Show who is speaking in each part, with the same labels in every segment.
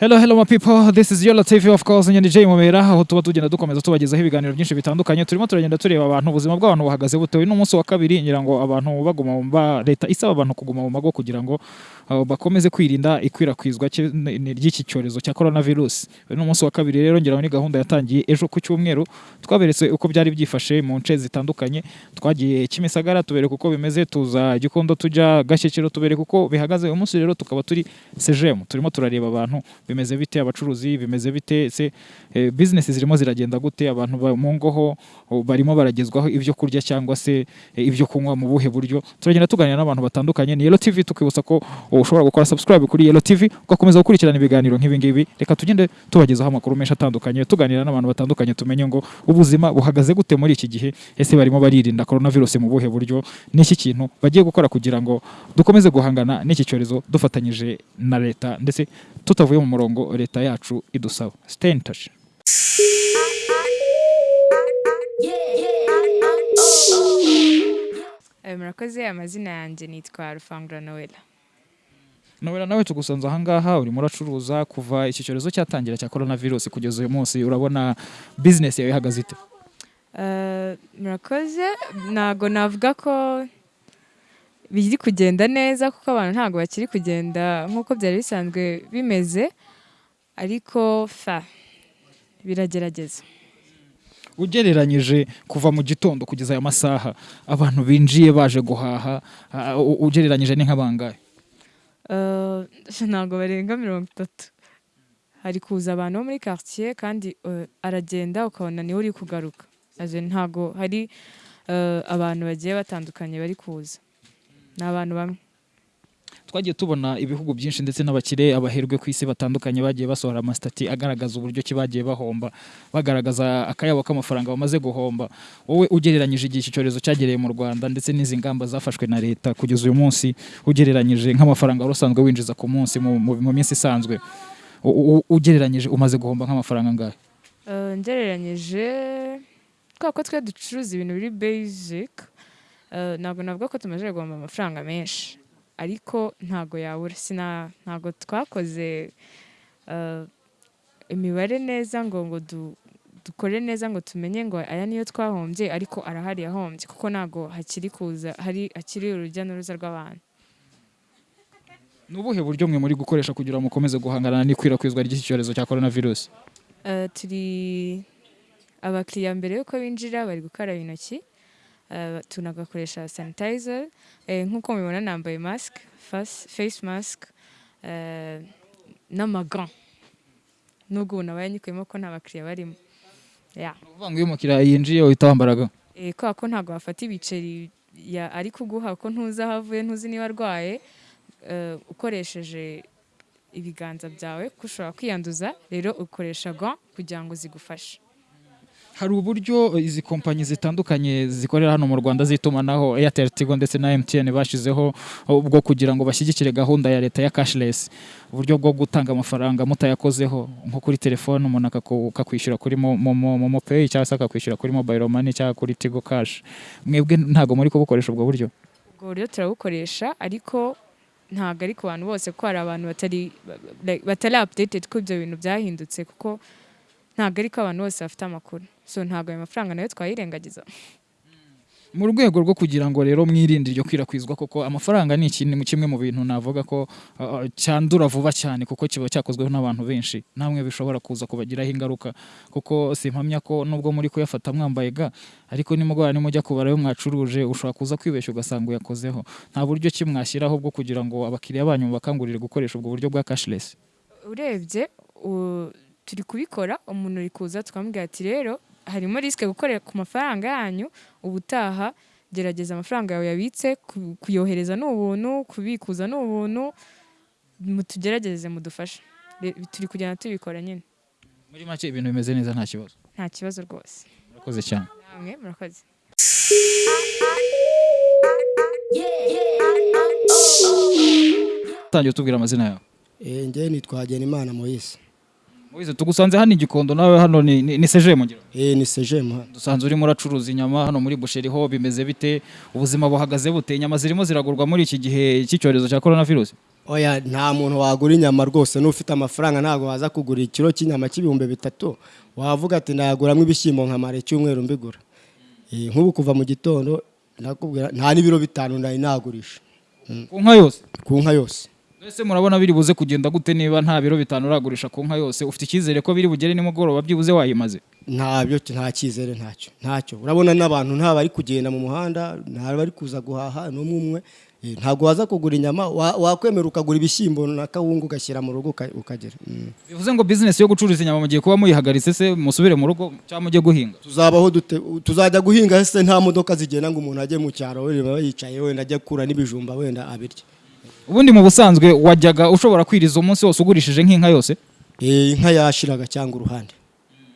Speaker 1: Hello, hello my people. This is Yola TV of course. Nyandi Jay Mumera aho tuba tugenda dukomeza tubagezaho ibiganiro byinshi bitandukanye. Turimo turagenda tureba abantu ubuzima bw'abantu buhagaze bute. Uyu ni umunsi wa kabiri ngira ngo abantu baguma leta isaba abantu kuguma mu mago kugira ngo bakomeze kwirinda ikwirakwizwa ry'iki cyorezo cya coronavirus. Uyu ni umunsi wa kabiri rero ngira ni gahunda yatangiye ejo ku cyumweru. Twaberetse uko byari byifashe mu nce zitandukanye. Twagiye Kimisagara tubereka uko bimeze tuza Gikondo tujya Gashyekero tubereka uko bihagaze. Uyu munsi rero tukaba turi CGM. Turimo turareba abantu bimeze bite abacuruzi bimeze bite se eh, business zirimo ziragenda gute abantu ba- mu ngoho oh, barimo baragezwaho ibyo kurya cyangwa se eh, ibyo kunywa mu buhe buryo turagenda tuganira n'abantu batandukanye ni Yellow TV tukibutsa ko ushobora gukora subscribe kuri Yellow TV ugakomeza gukurikirana ibiganiro nk'ibi ngibi. Reka tugende tubagezaho amakuru menshi atandukanye tuganira n'abantu batandukanye tumenye ngo ubuzima buhagaze gute muri iki gihe? Ese barimo baririnda coronavirus mu buhe buryo? N'iki kintu bagiye gukora kugira ngo dukomeze guhangana n'iki cyorezo dufatanyije na leta? Ndetse tutavuye mu murongo leta yacu idusaba. Stay in touch.
Speaker 2: Eh, murakoze amazina yanjye nitwa rufangura noella
Speaker 1: nowera nawe tugusanze ahangaha urimo uracuruza kuva iki cyorezo cyatangira cya coronavirus kugeza uyu munsi urabona business yawe ihagaze ite?
Speaker 2: Eh, murakoze. Ntago navuga ko biri kugenda neza kuko abantu ntabwo bakiri kugenda nk'uko byari bisanzwe bimeze ariko fa biragerageza.
Speaker 1: Ugereranyije kuva mu gitondo kugeza aya masaha abantu binjiye baje guhaha ah, ugereranyije ni nk'abangahe
Speaker 2: ntabwo barenga mirongo itatu hari kuza abantu bo muri quartier kandi aragenda ukabona ni we uri kugaruka ntabwo hari abantu bagiye batandukanye bari kuza ni abantu bamwe
Speaker 1: twagiye tubona ibihugu byinshi ndetse n'abakire abaherwe ku isi batandukanye bagiye basohora amasitati agaragaza uburyo ki bagiye bahomba bagaragaza akayabo k'amafaranga bamaze guhomba. Wowe ugereranyije igihe iki cyorezo cyagereye mu rwanda ndetse n'izi ngamba zafashwe na leta kugeza uyu munsi ugereranyije nk'amafaranga wari usanzwe winjiza ku munsi mu, minsi isanzwe. Ugereranyije umaze guhomba nk'amafaranga angahe?
Speaker 2: Ngereranyije kubera ko twe ducuruza ibintu biri basic ntabwo navuga ko tumaze guhomba amafaranga menshi. Ariko ntabwo yabura. Sina ntabwo twakoze eh, imibare neza ngo ngo du- dukore neza ngo tumenye ngo aya niyo twahombye ariko arahari yahombye kuko ntabwo hakiri kuza hari hakiri urujya n'uruza rw'abantu.
Speaker 1: Ni ubuhe buryo mwe muri gukoresha kugira ngo mukomeze guhangana n'ikwirakwizwa ry'iki cyorezo cya coronavirus?
Speaker 2: Eh, turi abakiriya mbere y'uko binjira bari gukaraba intoki. Tunagakoresha sanitizer. Eh, nk'uko mubibona nambaye mask face, face mask eh, n'amagan. Nubwo ubu nabaye nyikuyemo ko nta bakiriya barimo.
Speaker 1: Ukuvuga ngo iyo umukiriya yinjiye uhita wambaraga
Speaker 2: eh, kubera ko ntabwo wafata ibiceri ya- ari kuguha ko ntuzi aho avuye ntuzi niba arwaye eh, ukoresheje ibiganza byawe ko ushobora kwiyanduza rero ukoresha gant kugira ngo zigufashe.
Speaker 1: Hari uburyo izi kompanyi zitandukanye zikorera hano mu Rwanda z'itumanaho Airtel Tigo ndetse na MTN bashizeho bwo kugira ngo bashyigikire gahunda ya leta ya cashless. Uburyo bwo gutanga amafaranga mutayakozeho nko kuri telefone umuntu akakwishyura kuri momo pay cyangwa se akakwishyura kuri mobile money cyangwa kuri Tigo cash. Mwebwe ntabwo muri kubukoresha ubwo buryo.
Speaker 2: Ubwo buryo turabukoresha ariko ntabwo ari ku bantu bose kuko hari abantu batari batari updated ko ibyo bintu byahindutse kuko ntabwo ari ko abantu bose bafite amakuru. So ntabwo ayo mafaranga na yo twayirengagiza.
Speaker 1: Mu rwego rwo kugira ngo rero mwirinde iryo kwirakwizwa kuko amafaranga ni ikintu kimwe mu bintu navuga ko uh, cyandura vuba cyane kuko kiba cyakozweho n'abantu benshi. Namwe bishobora kuza kubagiraho ingaruka kuko simpamya ko nubwo muri kuyafata mwambaye ga ariko nimugoroba nimujya kubara ayo mwacuruje ushobora kuza kwibeshya ugasanga uyakozeho. Nta buryo ki mwashyiraho bwo kugira ngo abakiriya banyu bakangurire gukoresha ubwo buryo bwa cashless?
Speaker 2: Urebye turi kubikora umuntu uri kuza tukamubwira ati rero harimo risike gukorera ku mafaranga yanyu ubutaha gerageza amafaranga yawe yabitse ku- kuyohereza ni ubuntu kubikuza ni ubuntu mutugerageze mudufashe. Turi kugenda tubikora nyine
Speaker 1: muri make ibintu bimeze neza nta kibazo.
Speaker 2: Nta kibazo rwose.
Speaker 1: Murakoze cyane.
Speaker 2: Namwe murakoze.
Speaker 1: Tangiye utubwira amazina yawe.
Speaker 3: Eh, njye nitwa Hagenimana Moise.
Speaker 1: Moise tugusanze hano igikondo nawe hano ni, ni, ni seje mu ngiro.
Speaker 3: Eh ni sejemu hano.
Speaker 1: Dusanzwe urimo uracuruza inyama hano muri busheri ho bimeze bite? Ubuzima buhagaze bute? Inyama zirimo ziragurwa muri iki gihe cy'icyorezo cya coronavirus?
Speaker 3: Oya nta muntu wagura inyama rwose n'ufite amafaranga ntabwo waza kugura ikiro cy'inyama cy'ibihumbi bitatu. Wavuga ati nayaguramo ibishyimbo nkamara icyumweru mbigura. Eh, nk'ubu kuva mu gitondo nta n'ibiro bitanu nari nagurisha
Speaker 1: ku nka yose?
Speaker 3: Ku nka yose.
Speaker 1: Ese murabona biri buze kugenda gute niba nta biro bitanu uragurisha ku nka yose? Ufite icyizere ko biri bugere nimugoroba byibuze wayimaze?
Speaker 3: Ntabyo nta cyizere ntacyo ntacyo. Urabona n'abantu nta bari kugenda mu muhanda nta bari kuza guhaha n'umwe umwe. Eh, ntabwo waza kugura inyama wa- wakwemera ukagura ibishyimbo na kawunga ugashyira mu rugo uka- ukagera. Mm.
Speaker 1: bivuze ngo business yo gucuruza inyama mugiye kuba muyihagaritse se musubire mu rugo cyangwa mujye guhinga.
Speaker 3: Tuzabaho dute? Tuzajya guhinga se nta modoka zigenda ngo umuntu ajye mu cyaro wenda yicaye wenda ajye kura n'ibijumba wenda abirya
Speaker 1: ubundi mu busanzwe wajyaga ushobora kwiriza umunsi wose ugurishije nk'inka yose?
Speaker 3: Eh, inka yashiraga cyangwa uruhande.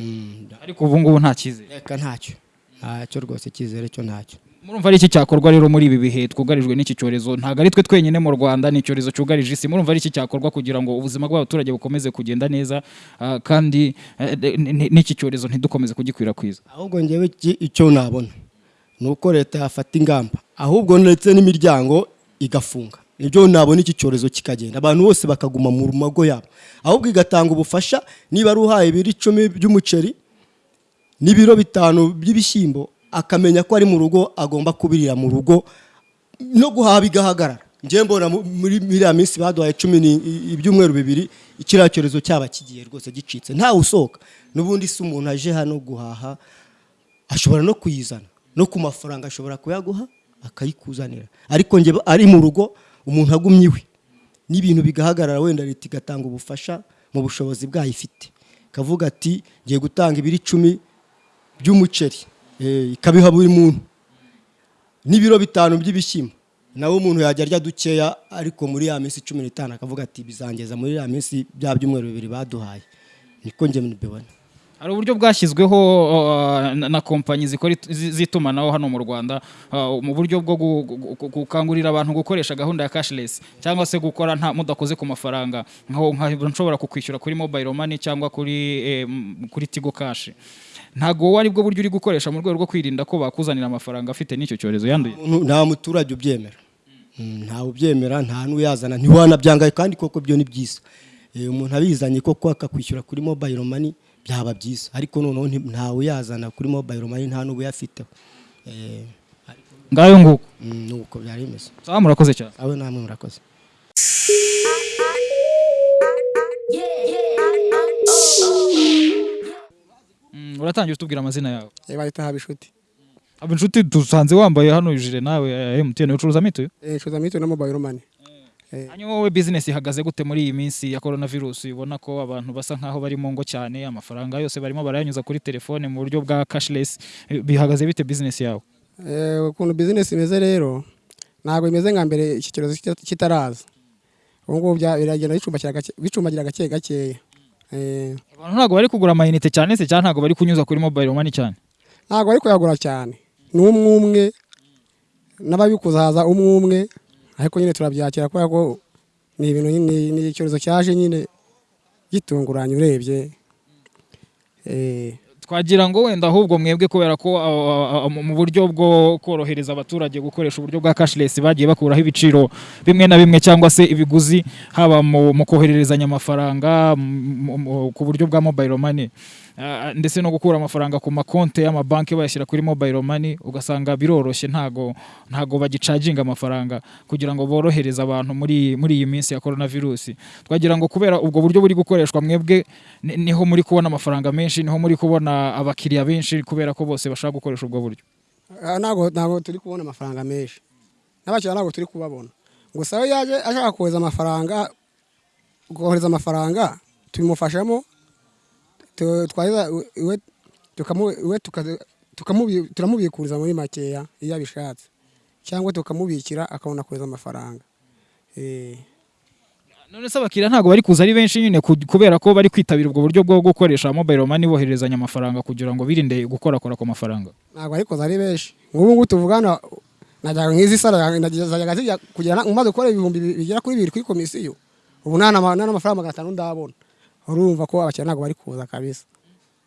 Speaker 3: Mm,
Speaker 1: ariko ubu ngubu nta cyizere.
Speaker 3: Reka ntacyo. Ntacyo rwose icyizere cyo ntacyo.
Speaker 1: Murumva ari iki cyakorwa rero muri ibi bihe? Twugarijwe n'iki cyorezo? Ntabwo ari twe twenyine mu rwanda ni icyorezo cyugarije isi. Murumva ari iki cyakorwa kugira ngo ubuzima bw'abaturage bukomeze kugenda neza ah, kandi eh, n'iki cyorezo ntidukomeze kugikwirakwiza?
Speaker 3: Ahubwo ngewe iki- icyo nabona ni uko leta yafata ingamba ahubwo ndetse n'imiryango igafunga. Ni byo nabona iki cyorezo kikagenda. Abantu bose bakaguma mu mago yabo. Ahubwo igatanga ubufasha niba ari uhaye ibiro icumi by'umuceri n'ibiro bitanu by'ibishyimbo akamenya ko ari mu rugo agomba kubirira mu rugo no guhaha bigahagarara. Njyewe mbona mu- muri miriya minsi baduhaye cumi ibyumweru bibiri kiriya cyorezo cyaba kigiye rwose gicitse. Ntawe usohoka n'ubundi si umuntu aje hano guhaha ashobora no kuyizana. No ku mafaranga ashobora kuyaguha akayikuzanira. Ariko njye ari mu rugo umuntu agumye iwe. N'ibintu bigahagarara wenda leta igatanga ubufasha mu bushobozi bwayo ifite. Ikavuga ati ngiye gutanga ibiro icumi by'umuceri. Eh, ikabiha buri muntu. N'ibiro bitanu by'ibishyimbo. Nawe umuntu yajya arya dukeya ariko muri ya minsi cumi n'itanu. Akavuga ati bizangeza muri ya minsi bya byumweru bibiri baduhaye. Niko njye mbibona.
Speaker 1: Hari uburyo bwashyizweho uh, na- kompanyi z'itumanaho hano mu rwanda uh, mu buryo bwo gu- gu- gu- gukangurira abantu gukoresha gahunda ya cashless cyangwa se gukora nta mudakoze ku mafaranga. Nshobora kukwishyura kuri mobile money cyangwa kuri tigo cash. Ntabwo ari bwo buryo uri gukoresha mu rwego rwo kwirinda ko bakuzanira amafaranga afite n'icyo cyorezo yanduye.
Speaker 3: Nta muturage ubyemera. Mm, ntawe ubyemera nta n'uyazana ntiwanabyanga kandi koko byo ni byiza. Eh, umuntu abizanye koko akakwishyura kuri mobile money byaba byiza. Ariko noneho ntawe uyazana kuri mobile money nta n'ubuyafiteho Eh,
Speaker 1: ngayo nguko.
Speaker 3: mm, ni uko byari bimeze.
Speaker 1: Sawa murakoze cyane.
Speaker 3: Abe namwe murakoze.
Speaker 1: Mm, uratangira utubwira amazina yawe?
Speaker 4: Bahita haba inshuti
Speaker 1: aba inshuti dusanze wambaye hano ijire nawe ya MTN. Ucuruza mituyu
Speaker 4: ncuza mito na mobile money.
Speaker 1: Hanyuma wowe business ihagaze gute muri iyi minsi ya coronavirus? Ubona ko abantu basa nkaho bari mu ngo cyane amafaranga yose barimo barayanyuza kuri telefone mu buryo bwa cashless. Eh, bihagaze bite business yawe?
Speaker 4: Eh, ukuntu bizinesi imeze rero ntabwo imeze nka mbere iki cyorezo kita- kitaraza. Ubu ngubu biragenda bicumbagira gake- gakeya Eh,
Speaker 1: abantu ntabwo bari kugura amayinite cyane se cyangwa ntabwo bari kunyuza kuri mobile money cyane.
Speaker 4: Ntabwo bari kuyagura cyane. Ni umwe umwe. N'ababikuza haza umwe umwe. Ariko nyine turabyakira kubera ko ni ibintu nyine ni icyorezo cyaje nyine gitunguranye urebye. Eh,
Speaker 1: twagira ngo wenda ahubwo mwebwe kubera ko mu buryo bwo korohereza abaturage gukoresha uburyo bwa cashless bagiye bakuraho ibiciro bimwe na bimwe cyangwa se ibiguzi haba mu, kohererezanya amafaranga ku buryo bwa mobile money. Ndetse no gukura amafaranga ku makonti y'amabanki bayashyira kuri mobile money ugasanga biroroshye. Ntago ntago bagicaginga amafaranga kugira ngo borohereze abantu muri muri iyi minsi ya coronavirus. Twagira ngo kubera ubwo buryo buri gukoreshwa mwebwe ni- ni ho muri kubona amafaranga menshi ni ho muri kubona abakiriya benshi kubera ko bose bashaka gukoresha ubwo buryo.
Speaker 4: Ah, ntabwo ntabwo turi kubona amafaranga menshi. N'abakiriya ntabwo turi kubabona. Gusa iyo yaje ashaka kohereza amafaranga kohereza amafaranga tubimufashamo tu- twaheza iwe turamubikuriza muri makeya iyo abishatse. Cyangwa tukamubikira akabona kohereza amafaranga. Eh,
Speaker 1: none se abakiriya ntabwo bari kuza ari benshi nyine ku- kubera ko bari kwitabira ubwo buryo bwo gukoresha mobile money boherezanya amafaranga kugira ngo birinde gukorakora ku mafaranga?
Speaker 4: Ntabwo ariko zari benshi. Nk'ubu ngubu tuvugana najyaga nk'izi sara zajyaga zijya kugera umaze gukora ibihumbi bi- bigera kuri bibiri kuri komisiyo ubu nta n'amafaranga magana atanu ndabona. Urumva ko abakiriya ntabwo bari kuza kabisa.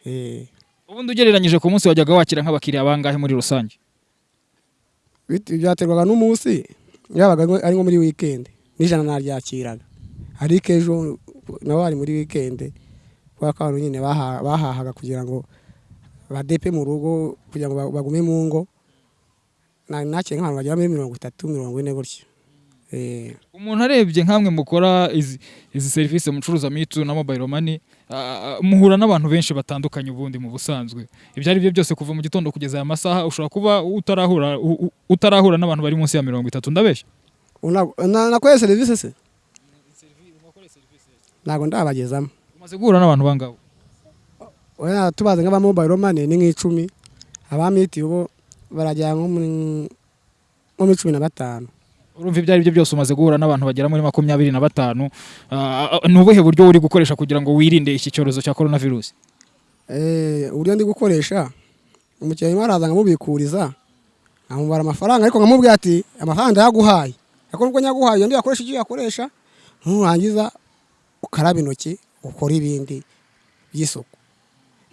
Speaker 4: Eh,
Speaker 1: ubundi ugereranyije ku munsi wajyaga wakira nk'abakiriya bangahe muri rusange?
Speaker 4: Byaterwaga n'umunsi yabaga ari nko muri weekend n'ijana naryakiraga. Ariko ejo nawe ari muri weekend kubera ko abantu nyine baha- bahahaga kugira ngo badepe mu rugo kugira ngo ba- bagume mu ngo. Na- nakira nk'abantu bagera muri mirongo itatu mirongo ine gutyo.
Speaker 1: Umuntu arebye nk'amwe mukora izi, serivisi mucuruza mitu na ah, ah, muhura n'abantu benshi batandukanye ubundi mu busanzwe. Ibyo ari byo byose kuva mu gitondo kugeza aya masaha ushobora kuba utarahura n'abantu bari munsi ya mirongo itatu. Ndabeshya.
Speaker 4: Nakoreye serivisi se? Ntabwo ndabagezamo.
Speaker 1: Umaze guhura n'abantu bangahe
Speaker 4: Oya, tubaze nk'aba mobile money ni nk'icumi. Abamiti bo barajya nko muri cumi na batanu.
Speaker 1: Urumva ibyo ari byo byose umaze guhura n'abantu bagera muri makumyabiri na batanu Ah, ah, ni ubuhe buryo uri gukoresha kugira ngo wirinde iki cyorezo cya korona virusi
Speaker 4: Eh, uburyo ndi gukoresha umukiriya araza nkamubikuriza nkamubara amafaranga ariko nkamubwira ati amafaranga ndayaguhaye ariko nubwo nyaguhaye undi yakoresha icyo yakoresha nurangiza ukaraba intoki ukora ibindi by'isuku.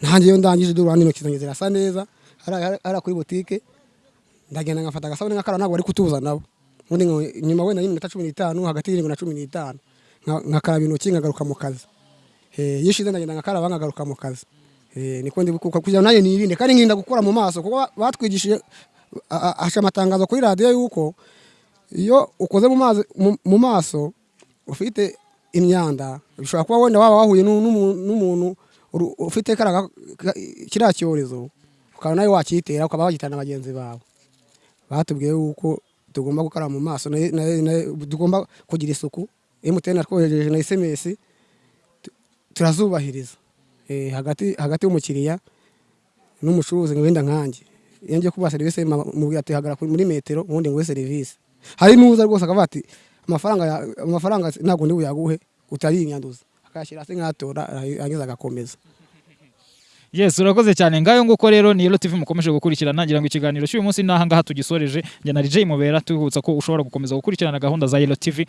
Speaker 4: Nanjye iyo ndangije durana intoki zanjye zirasa neza hariya kuri butike ndagenda ngafata agasabune nk'akara ntabwo bari kutuza nabo. Nyuma wenda y'iminota cumi n'itanu hagati y'irindwi na cumi n'itanu nka- ngakaraba intoki nkagaruka mu kazi. Eh, iyo ishize ndagenda ngakaraba nkagaruka mu kazi. Eh, niko ndi kuko kugira nanjye nirinde kandi nkirinda gukora mu maso kuko ba- batwigishije a- a- haca amatangazo kuri radiyo yuko iyo ukoze mu maso ufite imyanda bishobora kuba wenda waba wahuye n'u- n'umu- n'umuntu ufite kiriya cyorezo ukaba nawe wakitera ukaba wagitana na bagenzi bawe. Batubwiye yuko tugomba gukaraba mu maso tugomba kugira isuku. Emutiyeni yatwohereje na esemesi turazubahiriza. Eh, hagati y'umukiriya n'umucuruzi wenda nkanjye. Iyo ngiye kubaha serivisi mubwira ati hagarara muri metero ubundi nguhe serivisi. Hari n'uza rwose akavuga ati amafaranga ntabwo ndi buyaguhe utarinyanduza akayashyira hasi nk'atora yarangiza agakomeza.
Speaker 1: Yes urakoze cyane. Ngayo nguko rero ni Yellow TV mukomeje gukurikirana. Ngira ngo ikiganiro cy'uyu munsi naha ngaha tugisoreje. Njye na DJ Mubera tubibutsa ko ushobora gukomeza gukurikirana gahunda za Yellow TV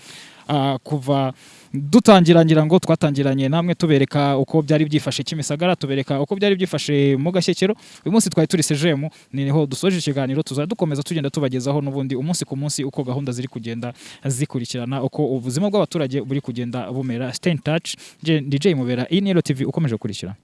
Speaker 1: ah, kuva dutangira ngira ngo twatangiranye namwe tubereka uko byari byifashe Kimisagara tubereka uko byari byifashe mu Gashyekero. Uyu munsi twari turi sejemu ni ho dusoje ikiganiro tuzajya dukomeza tugenda tubagezaho n'ubundi umunsi ku munsi uko gahunda ziri kugenda zikurikirana uko ubuzima bw'abaturage buri kugenda bumera. Stay in touch. DJ Mubera iyi ni Yellow TV ukomeje gukurikirana